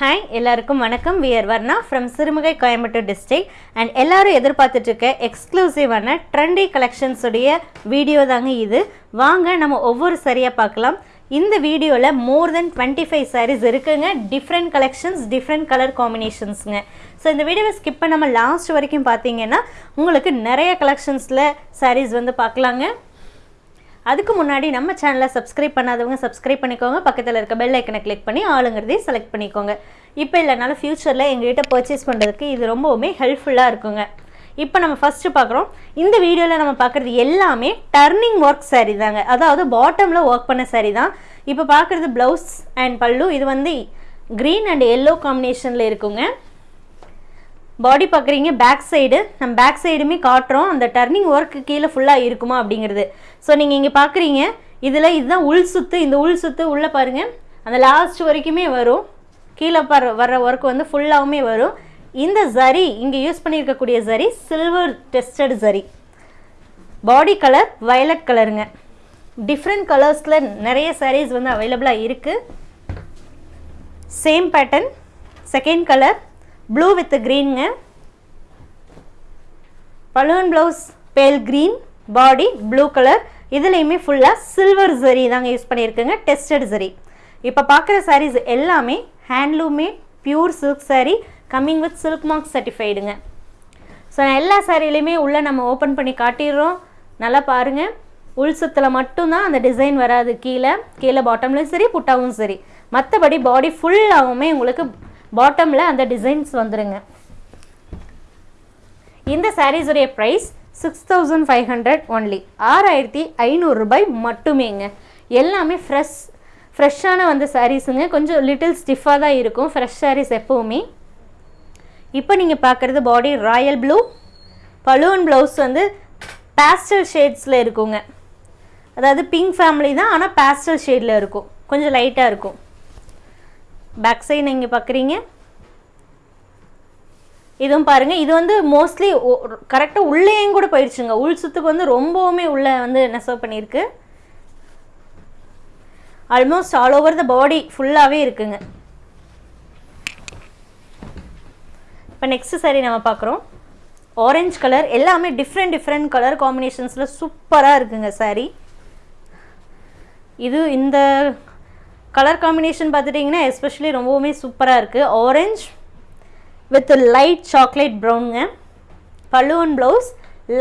Hi எல்லாருக்கும் வணக்கம். We are Varna from Sirumugai Coimbatore district and எல்லாரும் எதிர்பார்த்துட்ருக்க எக்ஸ்க்ளூசிவான ட்ரெண்டி கலெக்ஷன்ஸுடைய வீடியோ தாங்க இது. வாங்க நம்ம ஒவ்வொரு சரியாக பார்க்கலாம். இந்த வீடியோவில் more than twenty five sarees இருக்குங்க. டிஃப்ரெண்ட் கலெக்ஷன்ஸ் டிஃப்ரெண்ட் கலர் காம்பினேஷன்ஸுங்க ஸோ இந்த வீடியோவை ஸ்கிப் பண்ணாமல் லாஸ்ட் வரைக்கும் பார்த்தீங்கன்னா உங்களுக்கு நிறைய கலெக்ஷன்ஸில் சாரீஸ் வந்து பார்க்கலாங்க. அதுக்கு முன்னாடி நம்ம சேனலை சப்ஸ்கிரைப் பண்ணாதவங்க சப்ஸ்கிரைப் பண்ணிக்கோங்க. பக்கத்தில் இருக்க பெல் ஐக்கனை கிளிக் பண்ணி ஆளுங்கிறதையும் செலக்ட் பண்ணிக்கோங்க. இப்போ இல்லைனாலும் ஃப்யூச்சரில் எங்கள்கிட்ட பர்ச்சேஸ் பண்ணுறதுக்கு இது ரொம்பவுமே ஹெல்ப்ஃபுல்லாக இருக்குங்க. இப்போ நம்ம ஃபஸ்ட்டு பார்க்குறோம். இந்த வீடியோவில் நம்ம பார்க்குறது எல்லாமே டர்னிங் ஒர்க் saree தாங்க. அதாவது பாட்டமில் ஒர்க் பண்ண saree தான். இப்போ பார்க்குறது ப்ளவுஸ் அண்ட் பல்லு. இது வந்து க்ரீன் அண்ட் எல்லோ காம்பினேஷனில் இருக்குங்க. பாடி பார்க்குறீங்க பேக் சைடு நம்ம பேக் சைடுமே காட்டுறோம். அந்த டர்னிங் ஒர்க்கு கீழே ஃபுல்லாக இருக்குமா அப்படிங்கிறது. ஸோ நீங்கள் இங்கே பார்க்குறீங்க இதில் இதுதான் உள் சுத்து. இந்த உள் சுத்து உள்ளே பாருங்கள் அந்த லாஸ்ட் வரைக்குமே வரும். கீழே பர் வர்ற ஒர்க் வந்து ஃபுல்லாகவுமே வரும். இந்த ஜரி இங்கே யூஸ் பண்ணியிருக்கக்கூடிய zari silver tested zari body colour violet கலருங்க டிஃப்ரெண்ட் கலர்ஸில் நிறைய சாரீஸ் வந்து அவைலபிளாக இருக்குது same pattern second colour blue with க்ரீனுங்க balloon blouse pale green body blue colour இதுலேயுமே ஃபுல்லாக சில்வர் ஜரி தாங்க யூஸ் பண்ணியிருக்குங்க. டெஸ்டட் ஜரி இப்போ பார்க்குற சாரீஸ் எல்லாமே ஹேண்ட்லூமே pure silk saree coming with silk mark சர்டிஃபைடுங்க so எல்லா சாரிலையுமே உள்ளே நம்ம ஓப்பன் பண்ணி காட்டிடுறோம். நல்லா பாருங்கள் உள் சுத்தில் மட்டும்தான் அந்த டிசைன் வராது. கீழே கீழே பாட்டம்லையும் சரி புட்டாவும் சரி. மற்றபடி பாடி ஃபுல்லாகவுமே உங்களுக்கு பாட்டமில் அந்த டிசைன்ஸ் வந்துடுங்க இந்த சாரீஸுடைய price six thousand five hundred only ஆறாயிரத்தி ஐநூறுரூபாய் மட்டுமேங்க. எல்லாமே ஃப்ரெஷ் ஃப்ரெஷ்ஷான வந்து சாரீஸுங்க கொஞ்சம் லிட்டில் ஸ்டிஃபாக தான் இருக்கும். ஃப்ரெஷ் சாரீஸ் எப்போவுமே. இப்போ நீங்கள் பார்க்குறது பாடி ராயல் ப்ளூ பலூன் ப்ளவுஸ் வந்து பேஸ்டல் ஷேட்ஸில் இருக்குங்க. அதாவது பிங்க் ஃபேமிலி தான் ஆனால் பேஸ்டல் ஷேடில் இருக்கும். கொஞ்சம் லைட்டாக இருக்கும். பேக் சைடு நீங்கள் பார்க்குறீங்க. இதுவும் பாருங்கள் இது வந்து மோஸ்ட்லி கரெக்டாக உள்ளேயும் கூட போயிடுச்சுங்க. உள் சுத்துக்கு வந்து ரொம்பவுமே உள்ளே வந்து நெசவு பண்ணியிருக்கு? Almost all over the body ஃபுல்லாகவே இருக்குங்க. இப்போ நெக்ஸ்ட் சரி நம்ம பார்க்குறோம். ஆரஞ்ச் கலர் எல்லாமே டிஃப்ரெண்ட் டிஃப்ரெண்ட் கலர் காம்பினேஷன்ஸில் சூப்பராக இருக்குங்க saree. இது இந்த கலர் காம்பினேஷன் பார்த்துட்டிங்கன்னா எஸ்பெஷலி ரொம்பவுமே சூப்பராக இருக்குது ஆரஞ்ச் வித் லைட் சாக்லேட் ப்ரௌனுங்க பல்லுவன் ப்ளவுஸ்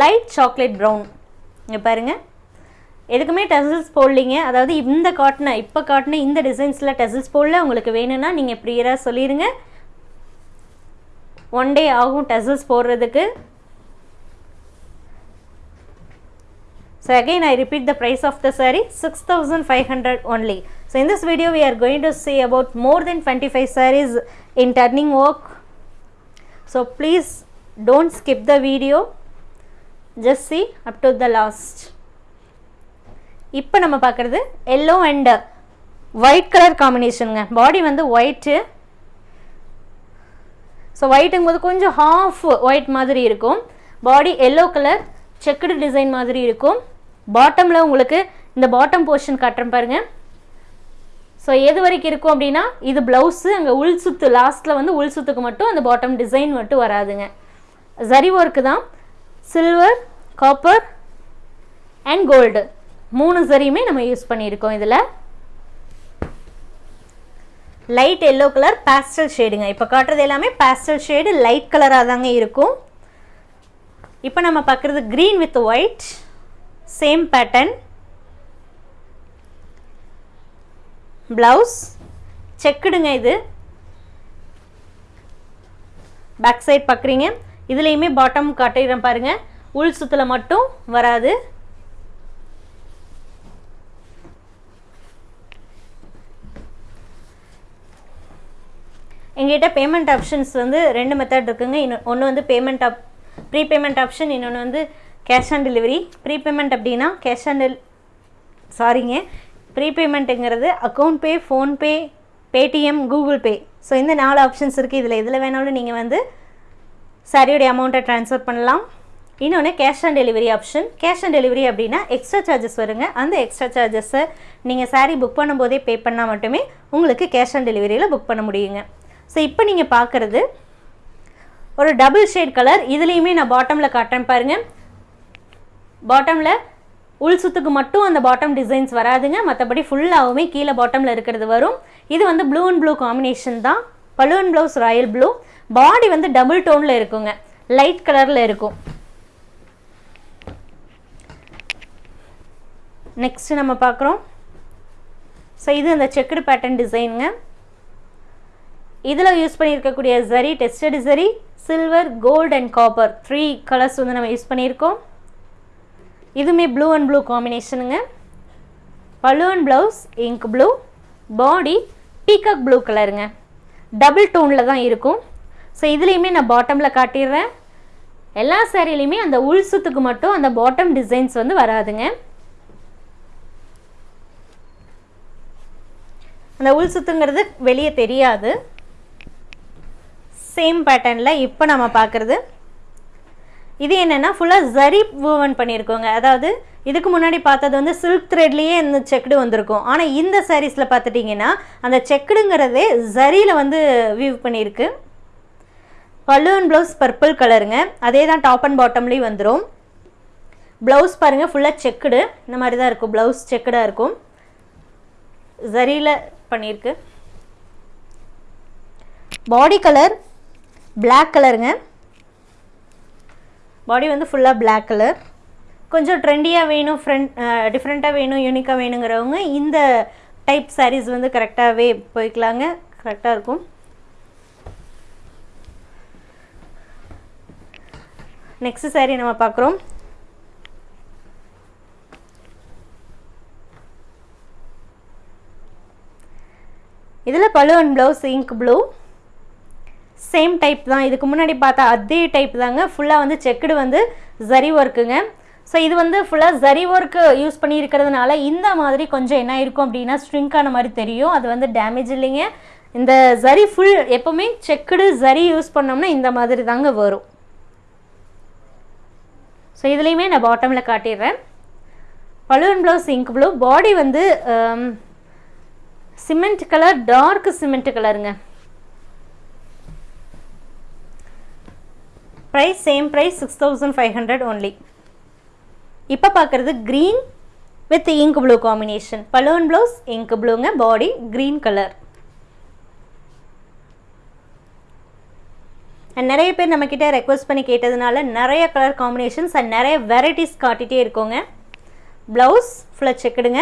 லைட் சாக்லேட் ப்ரௌன் இங்கே பாருங்கள் எதுக்குமே டெசல்ஸ் போடலிங்க. அதாவது இந்த காட்டின இப்போ காட்டின இந்த டிசைன்ஸில் டெசல்ஸ் போடல. உங்களுக்கு வேணும்னா நீங்கள் ப்ரியராக சொல்லிடுங்க ஒன் டே ஆகும் டெசல்ஸ் போடுறதுக்கு. So again I repeat the price of the saree 6500 only. So in this video we are going to see about more than 25 sarees in turning work. So please don't skip the video. Just see up to the last. இப்போ நம்ம பார்க்குறது yellow and white colour காம்பினேஷனுங்க body வந்து white so ஒயிட்டுங்கும் போது கொஞ்சம் half white மாதிரி இருக்கும் body yellow colour checked design மாதிரி இருக்கும் பாட்டமில் உங்களுக்கு இந்த பாட்டம் போர்ஷன் காட்டுறேன் பாருங்கள் ஸோ எது வரைக்கும் இருக்கும் அப்படின்னா இது ப்ளவுஸு அங்கே உள் சுத்து லாஸ்ட்டில் வந்து உள் சுத்துக்கு மட்டும் அந்த பாட்டம் டிசைன் மட்டும் வராதுங்க. ஜரி ஒர்க்கு தான். சில்வர் காப்பர் அண்ட் கோல்டு மூணு ஜரியுமே நம்ம யூஸ் பண்ணியிருக்கோம் இதில். லைட் எல்லோ கலர் பேஸ்டல் ஷேடுங்க இப்போ காட்டுறது எல்லாமே பேஸ்டல் ஷேடு லைட் கலராக தாங்க இருக்கும். இப்போ நம்ம பார்க்குறது green with white same pattern blouse செக்குடுங்க இது. பேக் சைட் பார்க்குறீங்க இதுலேயுமே பாட்டம் காட்டிடுறேன் பாருங்கள் உள் சுத்தில் மட்டும் வராது. எங்கிட்ட பேமெண்ட் ஆப்ஷன்ஸ் வந்து ரெண்டு மெத்தட் இருக்குங்க. இன்னும் ஒன்று வந்து payment app pre payment option இன்னொன்று வந்து cash on delivery pre payment அப்படின்னா கேஷ் ஆன் டெல் சாரிங்க pre பேமெண்ட்டுங்கிறது account pay PhonePe Paytm Google Pay so இந்த நாலு ஆப்ஷன்ஸ் இருக்குது இதில் எதில் வேணாலும் நீங்கள் வந்து சாரியோடைய அமௌண்ட்டை ட்ரான்ஸ்ஃபர் பண்ணலாம். இன்னொன்று cash on delivery option cash on delivery அப்படின்னா எக்ஸ்ட்ரா சார்ஜஸ் வருங்க. அந்த எக்ஸ்ட்ரா சார்ஜஸை நீங்கள் சாரீ புக் பண்ணும்போதே பே பண்ணால் மட்டுமே உங்களுக்கு கேஷ் ஆன் டெலிவரியில் புக் பண்ண முடியுங்க. ஸோ இப்போ நீங்கள் பார்க்குறது ஒரு டபுள் ஷேட் கலர் இதுலேயுமே நான் பாட்டமில் காட்டுறேன் பாருங்கள் பாட்டமில் உள் சுத்துக்கு மட்டும் அந்த பாட்டம் டிசைன்ஸ் வராதுங்க. மற்றபடி ஃபுல்லாகவுமே கீழே பாட்டமில் இருக்கிறது வரும். இது வந்து ப்ளூ அண்ட் ப்ளூ காம்பினேஷன் தான். பலூன் ப்ளவுஸ் ராயல் ப்ளூ பாடி வந்து டபுள் டோனில் இருக்குங்க. லைட் கலரில் இருக்கும். நெக்ஸ்ட் நம்ம பார்க்குறோம். ஸோ இது அந்த செக்குடு பேட்டர்ன் டிசைனுங்க இதில் யூஸ் பண்ணியிருக்கக்கூடிய zari tested zari silver gold and copper three colours வந்து நம்ம யூஸ் பண்ணியிருக்கோம். இதுவுமே ப்ளூ அண்ட் ப்ளூ காம்பினேஷனுங்க balloon blouse ink blue body peacock blue கலருங்க டபுள் டோனில் தான் இருக்கும். ஸோ இதுலேயுமே நான் பாட்டமில் காட்டிடுறேன். எல்லா சேரீலையுமே அந்த உள் சுத்துக்கு மட்டும் அந்த பாட்டம் டிசைன்ஸ் வந்து வராதுங்க. அந்த உள் சுத்துங்கிறது வெளியே தெரியாது. சேம் பேட்டர்னில் இப்போ நம்ம பார்க்குறது. இது என்னென்னா ஃபுல்லாக ஜரி வூவன் பண்ணியிருக்கோங்க அதாவது இதுக்கு முன்னாடி பார்த்தது வந்து சில்க் த்ரெட்லேயே இந்த செக்குடு வந்திருக்கும். ஆனால் இந்த சாரீஸில் பார்த்துட்டிங்கன்னா அந்த செக்குடுங்கிறதே ஜரியில் வந்து வியூ பண்ணியிருக்கு பல்லுவன் ப்ளவுஸ் பர்பிள் கலருங்க அதே தான் டாப் அண்ட் பாட்டம்லேயும் வந்துடும் ப்ளவுஸ் பாருங்கள் ஃபுல்லாக செக்குடு இந்த மாதிரி தான் இருக்கும். ப்ளவுஸ் செக்குடாக இருக்கும். ஜரியில் பண்ணியிருக்கு பாடி கலர் பிளாக் கலருங்க பாடி வந்து ஃபுல்லாக பிளாக் கலர் கொஞ்சம் ட்ரெண்டியாக வேணும் ஃப்ரெண்ட் டிஃப்ரெண்ட்டாக வேணும் யூனிக்காக வேணுங்கிறவங்க இந்த டைப் சாரீஸ் வந்து கரெக்டாகவே போய்க்கலாங்க. கரெக்டாக இருக்கும். நெக்ஸ்ட் சாரீ நம்ம பார்க்குறோம். இதில் பழுவன் blouse ink blue same type தான். இதுக்கு முன்னாடி பார்த்தா அதே டைப் தாங்க. ஃபுல்லாக வந்து செக்குடு வந்து ஜரி ஒர்க்குங்க ஸோ இது வந்து ஃபுல்லாக ஜரி ஒர்க்கு யூஸ் பண்ணியிருக்கிறதுனால இந்த மாதிரி கொஞ்சம் என்ன இருக்கும் அப்படின்னா ஸ்ட்ரிங்க் ஆன மாதிரி தெரியும். அது வந்து டேமேஜ் இல்லைங்க. இந்த ஜரி ஃபுல் எப்போவுமே செக்குடு ஜரி யூஸ் பண்ணோம்னா இந்த மாதிரி தாங்க வரும். ஸோ இதுலேயுமே நான் பாட்டமில் காட்டிடுறேன். Balloon blouse ink blue body வந்து சிமெண்ட் கலர் டார்க் சிமெண்ட் கலருங்க price same price six thousand five hundred only இப்போ பார்க்குறது green with ink blue combination balloon blouse ink ப்ளூங்க பாடி க்ரீன் கலர் அண்ட் நிறைய பேர் நம்மக்கிட்ட ரெக்வஸ்ட் பண்ணி கேட்டதுனால நிறைய கலர் காம்பினேஷன்ஸ் அண்ட் நிறைய வெரைட்டிஸ் காட்டிகிட்டே இருக்கோங்க. ப்ளவுஸ் ஃபுல்லாக செக்குடுங்க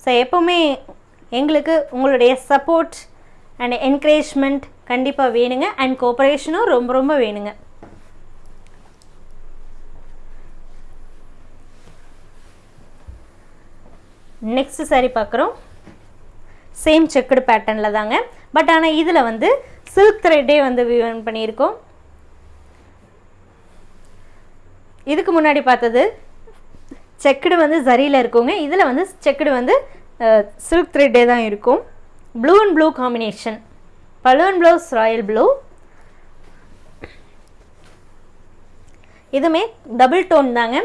ஸோ எப்போவுமே எங்களுக்கு உங்களுடைய சப்போர்ட் அண்ட் என்கரேஜ்மெண்ட் கண்டிப்பாக வேணுங்க. அண்ட் கோஆப்ரேஷனும் ரொம்ப ரொம்ப வேணுங்க. நெக்ஸ்ட் சாரி பார்க்குறோம். சேம் செக்குடு பேட்டர்னில் தாங்க. பட் ஆனால் இதில் வந்து சில்க் த்ரெட்டே வந்து விவன் பண்ணியிருக்கோம். இதுக்கு முன்னாடி பார்த்தது செக்குடு வந்து சரியில் இருக்குங்க. இதில் வந்து செக்குடு வந்து சில்க் த்ரெட்டே தான் இருக்கும். Blue and blue combination balloon blouse royal blue இதுவுமே டபுள் டோன் தாங்க.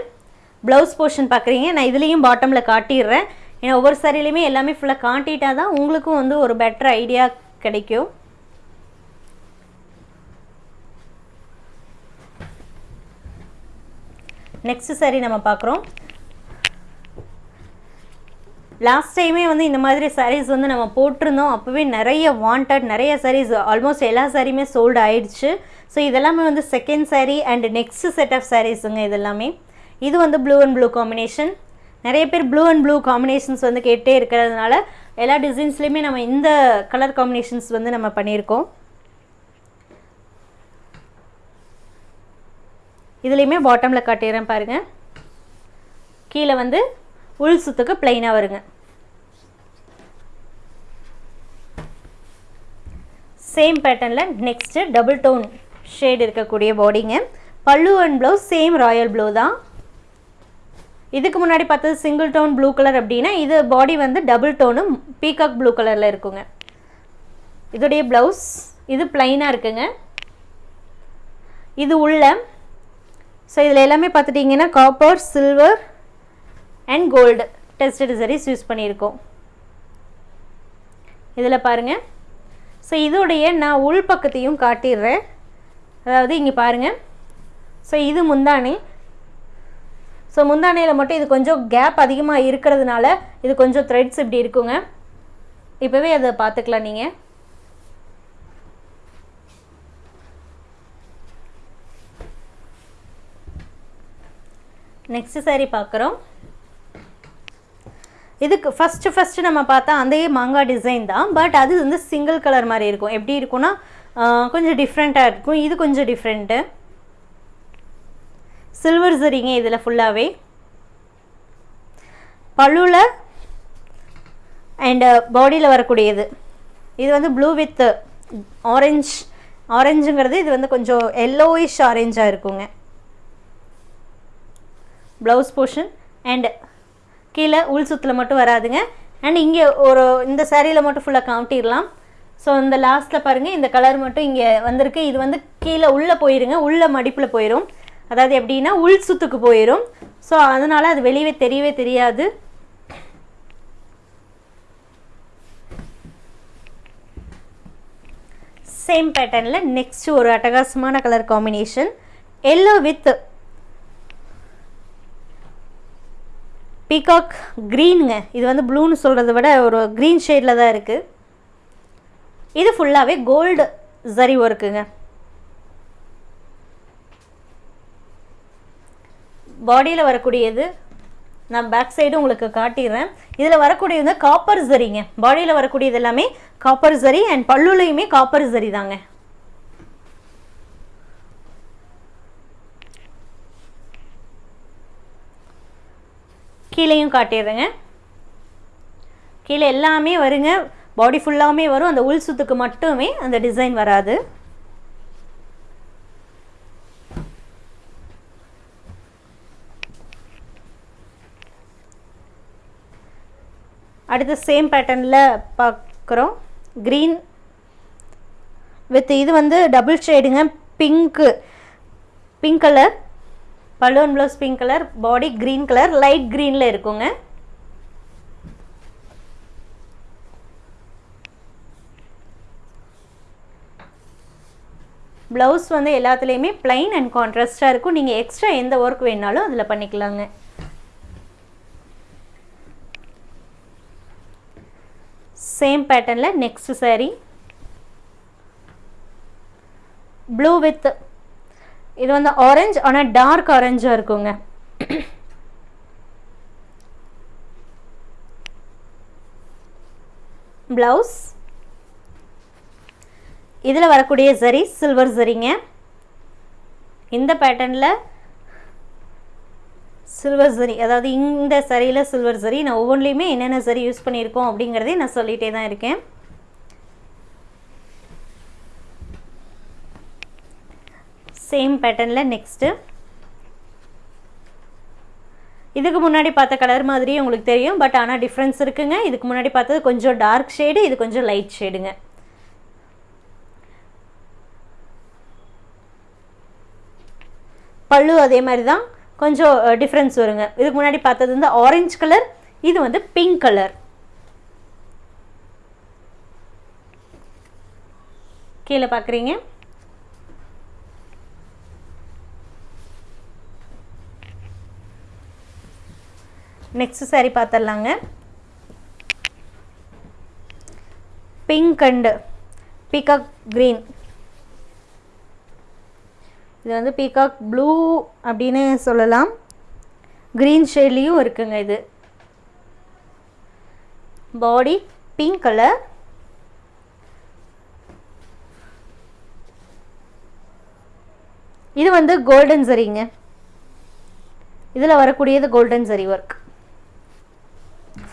ப்ளவுஸ் போர்ஷன் பார்க்குறீங்க. நான் இதுலேயும் பாட்டமில் காட்டிடுறேன். ஏன்னா ஒவ்வொரு சாரிலையுமே எல்லாமே ஃபுல்லாக காட்டிட்டா தான் உங்களுக்கும் வந்து ஒரு பெட்டர் ஐடியா கிடைக்கும். நெக்ஸ்ட் சாரி நம்ம பார்க்குறோம். லாஸ்ட் டைமே வந்து இந்த மாதிரி சாரீஸ் வந்து நம்ம போட்டிருந்தோம். அப்போவே நிறைய வாண்டட் நிறைய சாரீஸ் ஆல்மோஸ்ட் எல்லா சாரியுமே சோல்டு ஆயிடுச்சு. ஸோ இதெல்லாமே வந்து second saree and next set of சாரீஸுங்க இதெல்லாமே. இது வந்து ப்ளூ அண்ட் ப்ளூ காம்பினேஷன் நிறைய பேர் ப்ளூ அண்ட் ப்ளூ காம்பினேஷன்ஸ் வந்து கேட்டே இருக்கிறதுனால எல்லா டிசைன்ஸ்லேயுமே நம்ம இந்த கலர் காம்பினேஷன்ஸ் வந்து நம்ம பண்ணியிருக்கோம். இதுலேயுமே பாட்டமில் காட்டிடுறேன் பாருங்கள் கீழே வந்து உள் சுத்துக்கு பிளைனாக வருங்க. சேம் பேட்டர்னில் நெக்ஸ்ட்டு டபுள் டோன் ஷேட் இருக்கக்கூடிய பாடிங்க pallu and blouse same royal blue தான். இதுக்கு முன்னாடி பார்த்தது சிங்கிள் டோன் ப்ளூ கலர் அப்படின்னா இது பாடி வந்து டபுள் டோனும் பீகாக் ப்ளூ கலரில் இருக்குங்க. இதோடைய ப்ளவுஸ் இது பிளைனாக இருக்குங்க. இது உள்ள ஸோ இதில் எல்லாமே பார்த்துட்டிங்கன்னா copper silver and gold tested சரீஸ் use பண்ணியிருக்கோம். இதில் பாருங்கள் ஸோ இதோடைய நான் உள் பக்கத்தையும் காட்டிடுறேன். அதாவது இங்கே பாருங்கள் ஸோ இது முந்தானி ஸோ முந்தானையில் மட்டும் இது கொஞ்சம் கேப் அதிகமாக இருக்கிறதுனால இது கொஞ்சம் த்ரெட்ஸ் இப்படி இருக்குங்க. இப்போவே அதை பார்த்துக்கலாம் நீங்கள் நெக்ஸ்ட் சாரி பார்க்குறோம். இதுக்கு ஃபஸ்ட்டு ஃபஸ்ட்டு நம்ம பார்த்தா அதே மாங்காய் டிசைன் தான். பட் அது வந்து சிங்கிள் கலர் மாதிரி இருக்கும். எப்படி இருக்கும்னா கொஞ்சம் டிஃப்ரெண்ட்டாக இருக்கும். இது கொஞ்சம் டிஃப்ரெண்ட்டு சில்வர் சரிங்க இதில் ஃபுல்லாகவே பழுவில் அண்டு பாடியில் வரக்கூடியது. இது வந்து ப்ளூ வித் ஆரஞ்ச் ஆரஞ்சுங்கிறது இது வந்து கொஞ்சம் எல்லோயிஷ் ஆரேஞ்சாக இருக்குங்க. ப்ளவுஸ் போர்ஷன் அண்ட் கீழே உள் சுத்தில் மட்டும் வராதுங்க. அண்ட் இங்கே ஒரு இந்த சேரீயில் மட்டும் ஃபுல்லாக காமிட்டிடலாம். ஸோ இந்த லாஸ்ட்டில் பாருங்கள் இந்த கலர் மட்டும் இங்கே வந்திருக்கு. இது வந்து கீழே உள்ளே போயிருங்க. உள்ள மடிப்பில் போயிடும் அதாவது எப்படின்னா உள் சுத்துக்கு போயிடும் ஸோ அதனால் அது வெளியவே தெரியவே தெரியாது. சேம் பேட்டர்னில் நெக்ஸ்ட் ஒரு அட்டகாசமான colour combination yellow with peacock க்ரீனுங்க இது வந்து ப்ளூன்னு சொல்கிறத விட ஒரு க்ரீன் ஷேடில் தான் இருக்குது இது ஃபுல்லாகவே கோல்டு ஜரி ஒர்க்குங்க பாடியில் வரக்கூடியது நான் பேக் சைடு உங்களுக்கு காட்டிடுறேன். இதில் வரக்கூடியது வந்து காப்பர் ஜரிங்க பாடியில் வரக்கூடியது எல்லாமே காப்பர் ஜரி அண்ட் பல்லுலையுமே காப்பர் ஜரி தாங்க. கீழேயும் காட்டிடுறேங்க. கீழே எல்லாமே வருங்க. பாடி ஃபுல்லாகவுமே வரும். அந்த உள் சுத்துக்கு மட்டுமே அந்த டிசைன் வராது. அடுத்து சேம் பேட்டர்னில் பார்க்குறோம் க்ரீன் வித் இது வந்து டபுள் ஷேடுங்க pink pink colour balloon blouse pink colour body green colour light க்ரீனில் இருக்குங்க. ப்ளவுஸ் வந்து எல்லாத்துலேயுமே பிளைன் அண்ட் கான்ட்ராஸ்டாக இருக்கும். நீங்கள் எக்ஸ்ட்ரா எந்த ஒர்க் வேணாலும் அதில் பண்ணிக்கலாங்க. சேம் பேட்டர்னில் நெக்ஸ்ட் saree. ப்ளூ வித் இது வந்து ஆரஞ்சு ஆனால் டார்க் ஆரஞ்சாக இருக்குங்க. ப்ளவுஸ் இதில் வரக்கூடிய சரி சில்வர் சரிங்க இந்த பேட்டர்னில் சில்வர் சரி அதாவது இந்த சரியில் சில்வர் சரி நான் ஒவ்வொன்றிலையுமே என்னென்ன சரி யூஸ் பண்ணியிருக்கோம் அப்படிங்கிறதையும் நான் சொல்லிகிட்டே தான் இருக்கேன். சேம் பேட்டர்னில் நெக்ஸ்ட்டு இதுக்கு முன்னாடி பார்த்த கலர் மாதிரியே உங்களுக்கு தெரியும் பட் ஆனால் டிஃப்ரென்ஸ் இருக்குங்க. இதுக்கு முன்னாடி பார்த்தது கொஞ்சம் டார்க் ஷேடு இது கொஞ்சம் லைட் ஷேடுங்க பல்லு அதே மாதிரி தான் கொஞ்சம் டிஃப்ரென்ஸ் வருங்க. இதுக்கு முன்னாடி பார்த்தது வந்து ஆரஞ்சு கலர் இது வந்து பிங்க் கலர் கீழே பார்க்குறீங்க? நெக்ஸ்ட் saree பார்த்துடலாங்க பிங்க் அண்டு பீகாக் க்ரீன் இது வந்து பீகாக் ப்ளூ அப்படின்னு சொல்லலாம். க்ரீன் ஷேட்லேயும் இருக்குங்க இது. பாடி பிங்க் கலர் இது வந்து கோல்டன் சரிங்க இதில் வரக்கூடியது கோல்டன் சரி ஒர்க்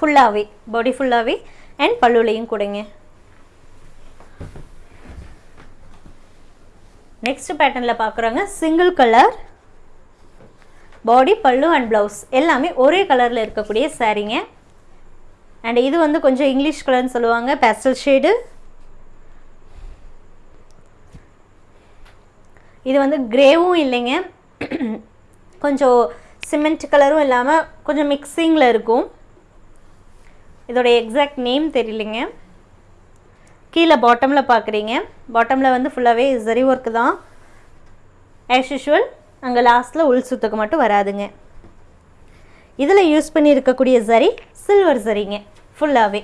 ஃபுல்லாகவே பாடி ஃபுல்லாகவே அண்ட் பல்லுலையும் கொடுங்க. நெக்ஸ்ட் பேட்டர்னில் பார்க்குறோங்க சிங்கிள் கலர் பாடி பல்லு அண்ட் ப்ளவுஸ் எல்லாமே ஒரே கலரில் இருக்கக்கூடிய சாரீங்க அண்ட் இது வந்து கொஞ்சம் இங்கிலீஷ் கலர்னு சொல்லுவாங்க பேஸ்டல் ஷேடு இது வந்து கிரேவும் இல்லைங்க. கொஞ்சம் சிமெண்ட் கலரும் இல்லாமல் கொஞ்சம் மிக்சிங்கில் இருக்கும். இதோட எக்ஸாக்ட் நேம் தெரியலைங்க. கீழே பாட்டமில் பார்க்குறீங்க. பாட்டமில் வந்து ஃபுல்லாகவே ஜரி ஒர்க்கு தான். ஆஸ் யூஷுவல் அங்கே லாஸ்ட்டில் உள் சுத்துக்கு மட்டும் வராதுங்க. இதில் யூஸ் பண்ணி இருக்கக்கூடிய சரி சில்வர் சரிங்க ஃபுல்லாகவே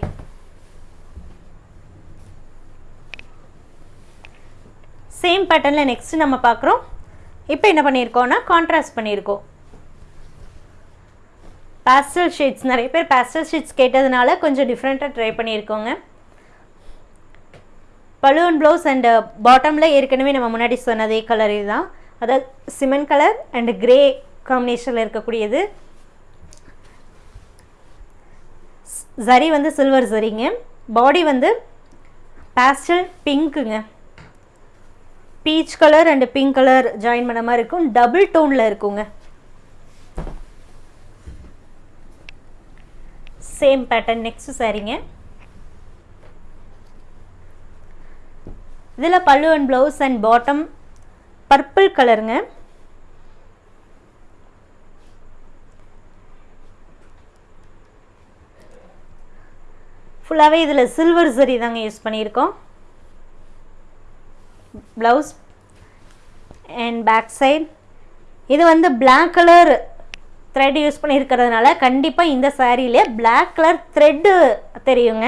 சேம் பேட்டர்னில் நெக்ஸ்ட் நம்ம பார்க்குறோம். இப்போ என்ன பண்ணியிருக்கோன்னா கான்ட்ராஸ்ட் பண்ணியிருக்கோம். பேஸ்டல் ஷீட்ஸ் நிறைய பேர் பேஸ்டல் ஷீட்ஸ் கேட்டதுனால கொஞ்சம் டிஃப்ரெண்ட்டாக ட்ரை பண்ணியிருக்கோங்க. பலூன் ப்ளவுஸ் அண்டு பாட்டமில் ஏற்கனவே நம்ம முன்னாடி சொன்னதே கலர் இதுதான். அதாவது சிமெண்ட் கலர் அண்ட் கிரே காம்பினேஷனில் இருக்கக்கூடியது. சரி வந்து சில்வர் சரிங்க பாடி வந்து pastel பிங்க்குங்க peach colour and pink colour join பண்ண மாதிரி இருக்கும். டபுள் டோனில் இருக்குங்க. சேம் பேட்டர்ன் நெக்ஸ்ட் சாரிங்க இதில் pallu and blouse and bottom purple கலருங்க ஃபுல்லாகவே இதில் சில்வர் சரி தாங்க யூஸ் பண்ணியிருக்கோம். ப்ளவுஸ் அண்ட் பேக் சைட் இது வந்து பிளாக் கலர் த்ரெட் யூஸ் பண்ணியிருக்கிறதுனால கண்டிப்பாக இந்த சாரியிலே பிளாக் கலர் த்ரெட்டு தெரியுங்க.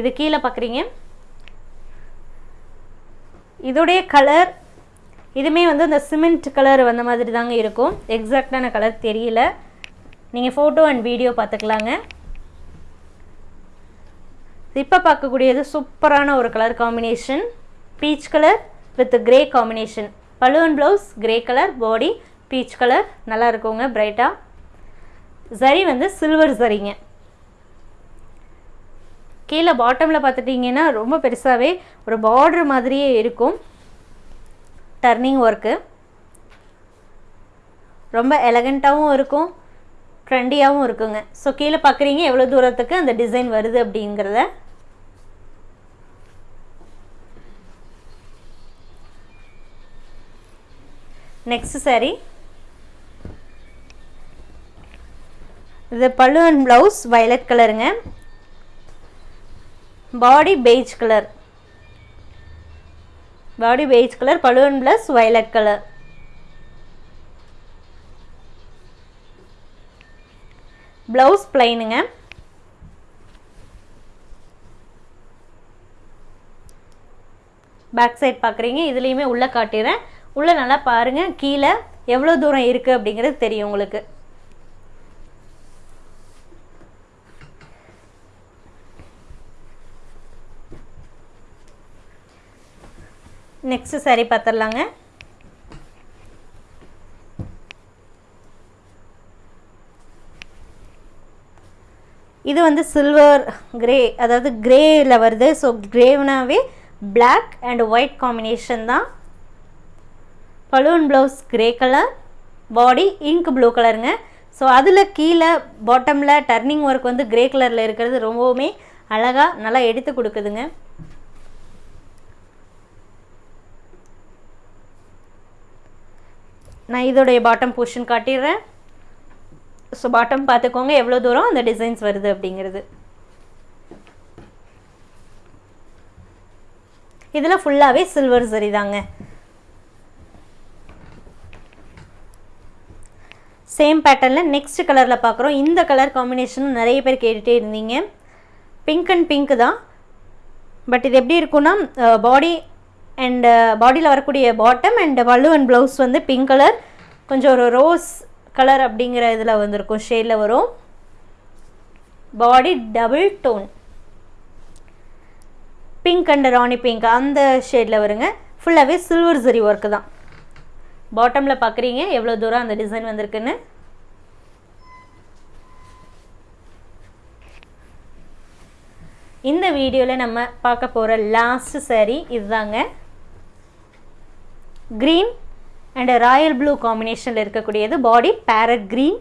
இது கீழே பார்க்குறீங்க இதோடைய கலர் இதுவுமே வந்து இந்த சிமெண்ட் கலர் வந்த மாதிரி தாங்க இருக்கும் எக்ஸாக்டான கலர் தெரியல. நீங்கள் ஃபோட்டோ அண்ட் வீடியோ பார்த்துக்கலாங்க இப்போ பார்க்கக்கூடியது சூப்பரான ஒரு colour combination peach colour with grey combination balloon blouse grey colour body peach colour நல்லா இருக்குங்க பிரைட்டாக சரி வந்து சில்வர் சரிங்க கீழே பாட்டமில் பார்த்துட்டிங்கன்னா ரொம்ப பெருசாகவே ஒரு பார்டர் மாதிரியே இருக்கும். டர்னிங் ஒர்க்கு ரொம்ப எலகண்ட்டாகவும் இருக்கும் ட்ரெண்டியாகவும் இருக்குங்க. ஸோ கீழே பார்க்குறீங்க எவ்வளோ தூரத்துக்கு அந்த டிசைன் வருது அப்படிங்கிறத. நெக்ஸ்ட் சாரி இது பல்லு அண்ட் ப்ளவுஸ் வயலட் கலருங்க body beige colour body beige colour balloon plus violet colour blouse பிளைனுங்க பேக் சைட் பார்க்குறீங்க இதுலேயுமே உள்ளே காட்டிடுறேன். உள்ளே நல்லா பாருங்கள் கீழே எவ்வளோ தூரம் இருக்குது அப்படிங்கிறது தெரியும் உங்களுக்கு. நெக்ஸ்ட்டு சாரி பார்த்துடலாங்க இது வந்து சில்வர் கிரே அதாவது கிரேயில் வருது. ஸோ கிரேவ்னாவே பிளாக் அண்ட் ஒயிட் காம்பினேஷன் தான். Balloon blouse grey colour body ink blue கலருங்க ஸோ அதில் கீழே பாட்டமில் டர்னிங் ஒர்க் வந்து கிரே கலரில் இருக்கிறது ரொம்பவுமே அழகாக நல்லா எடுத்து கொடுக்குதுங்க. நான் இதோடைய பாட்டம் போர்ஷன் காட்டிடுறேன். ஸோ பாட்டம் பார்த்துக்கோங்க எவ்வளோ தூரம் அந்த டிசைன்ஸ் வருது அப்படிங்கிறது. இதில் ஃபுல்லாகவே சில்வர் சரி தாங்க. சேம் பேட்டர்னில் நெக்ஸ்ட் கலரில் பார்க்குறோம். இந்த கலர் காம்பினேஷனும் நிறைய பேர் கேட்டுகிட்டே இருந்தீங்க. பிங்க் அண்ட் பிங்க் தான். பட் இது எப்படி இருக்குன்னா பாடி அண்டு பாடியில் uh, வரக்கூடிய bottom and pallu and blouse வந்து பிங்க் கலர் கொஞ்சம் ஒரு ரோஸ் கலர் அப்படிங்கிற இதில் வந்திருக்கும் ஷேடில் வரும். Body double tone pink and Rani pink அந்த ஷேடில் வருங்க. ஃபுல்லாகவே சில்வர் ஜரி ஒர்க்கு தான். பாட்டமில் பார்க்குறீங்க எவ்வளோ தூரம் அந்த டிசைன் வந்திருக்குன்னு. இந்த வீடியோவில் நம்ம பார்க்க போகிற லாஸ்ட் சாரீ இதுதாங்க. க்ரீன் அண்ட் ராயல் ப்ளூ காம்பினேஷனில் இருக்கக்கூடியது பாடி பேரட் க்ரீன்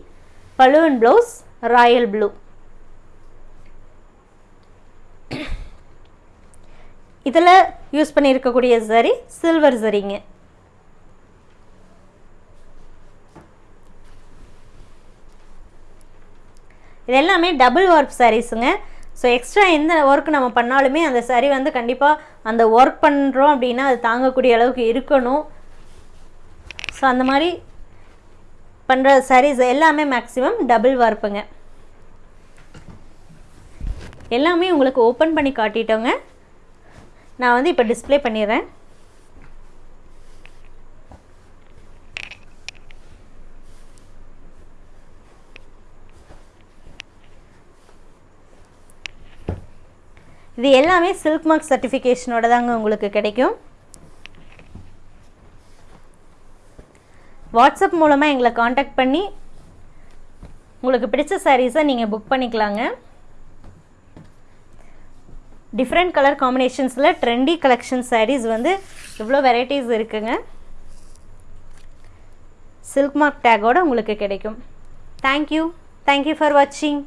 பலூன் ப்ளவுஸ் ராயல் ப்ளூ இதில் யூஸ் பண்ணியிருக்கக்கூடிய சரி சில்வர் சரிங்க. இது எல்லாமே டபுள் ஒர்க் சாரீஸுங்க ஸோ எக்ஸ்ட்ரா எந்த ஒர்க் நம்ம பண்ணாலுமே அந்த சரி வந்து கண்டிப்பாக அந்த ஒர்க் பண்ணுறோம் அப்படின்னா அது தாங்கக்கூடிய அளவுக்கு இருக்கணும். ஸோ அந்த மாதிரி பண்ணுற சாரீஸ் எல்லாமே மேக்ஸிமம் டபுள் வார்ப்புங்க எல்லாமே உங்களுக்கு ஓப்பன் பண்ணி காட்டிட்டோங்க. நான் வந்து இப்போ டிஸ்ப்ளே பண்ணிடுறேன். இது எல்லாமே சில்க் மார்க் சர்டிஃபிகேஷனோட தாங்க உங்களுக்கு கிடைக்கும். வாட்ஸ்அப் மூலமாக எங்களை காண்டாக்ட் பண்ணி உங்களுக்கு பிடிச்ச சாரீஸை நீங்கள் புக் பண்ணிக்கலாங்க. டிஃப்ரெண்ட் கலர் காம்பினேஷன்ஸில் ட்ரெண்டி கலெக்ஷன் சாரீஸ் வந்து இவ்வளோ வெரைட்டிஸ் இருக்குங்க. சில்க் மார்க் டேக்கோடு உங்களுக்கு கிடைக்கும். தேங்க்யூ தேங்க்யூ ஃபார் வாட்சிங்